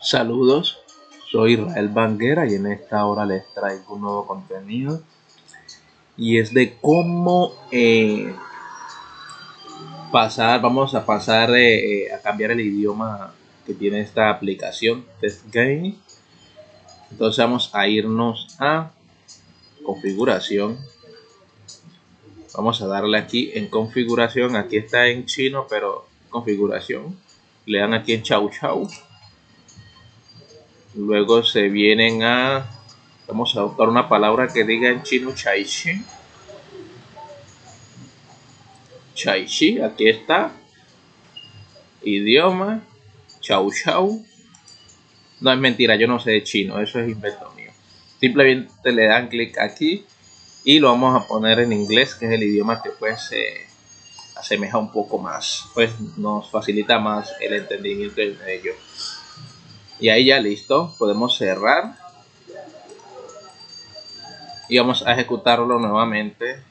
Saludos, soy Israel Banguera y en esta hora les traigo un nuevo contenido y es de cómo eh, pasar, vamos a pasar eh, eh, a cambiar el idioma que tiene esta aplicación Test Game. Entonces vamos a irnos a configuración. Vamos a darle aquí en configuración. Aquí está en chino, pero configuración. Le dan aquí en chau chau. Luego se vienen a... Vamos a buscar una palabra que diga en chino chaichi. Chaichi, aquí está. Idioma. Chau chau. No es mentira, yo no sé de chino, eso es invento mío. Simplemente le dan clic aquí y lo vamos a poner en inglés, que es el idioma que pues se asemeja un poco más, pues nos facilita más el entendimiento de ello. Y ahí ya listo, podemos cerrar y vamos a ejecutarlo nuevamente.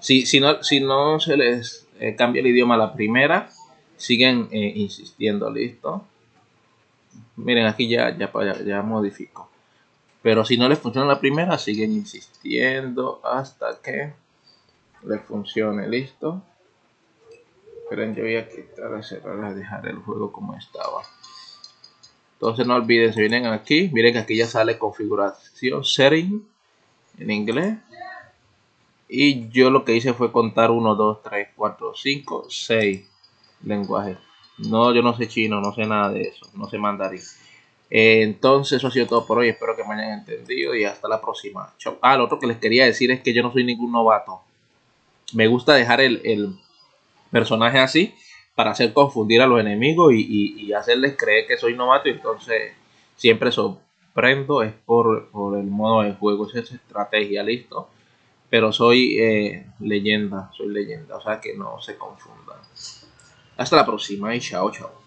Si, si, no, si no se les eh, cambia el idioma la primera, siguen eh, insistiendo, listo. Miren, aquí ya, ya, ya, modifico. Pero si no les funciona la primera, siguen insistiendo hasta que les funcione, listo. Esperen, yo voy a quitar, cerrar, a dejar el juego como estaba. Entonces no olviden, se vienen aquí, miren que aquí ya sale configuración, setting en inglés. Y yo lo que hice fue contar 1, 2, 3, 4, 5, 6 lenguajes. No, yo no sé chino, no sé nada de eso, no sé mandarín. entonces, eso ha sido todo por hoy. Espero que me hayan entendido y hasta la próxima. Chau. Ah, lo otro que les quería decir es que yo no soy ningún novato. Me gusta dejar el, personaje así para hacer confundir a los enemigos y, hacerles creer que soy novato. Y entonces, siempre sorprendo. Es por, por el modo de juego, es estrategia, listo pero soy eh, leyenda, soy leyenda, o sea que no se confundan. Hasta la próxima y chao, chao.